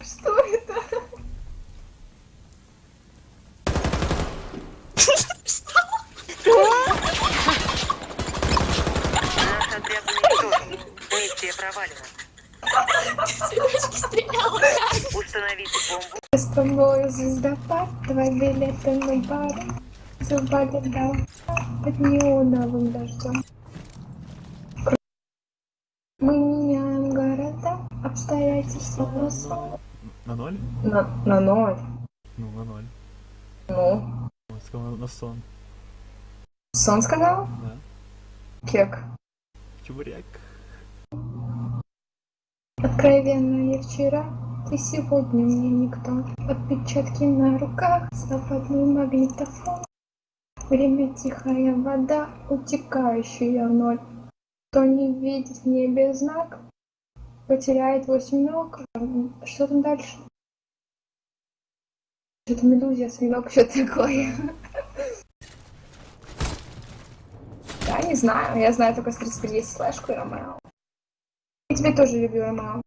Что это? Провалена. Установите бомбу. С тобой звездопад, твои билеты на бар. Зубали дал под неоновым дождем. Мы меняем города, обстоятельства на сон. На ноль? На, на ноль. Ну, на ноль. Ну, Он сказал на, сон. сон сказал? Да. Кек. Чебурек. Откровенно я вчера, ты сегодня мне никто. Отпечатки на руках, западный магнитофон. Время тихая вода, утекающая в ноль. Кто не видит в небе знак, потеряет восемь ног. Что там дальше? Что-то медуза, свинок, что такое. Я не знаю, я знаю только с 33 есть флешку и Ромео. Я тебя тоже люблю, Ромео.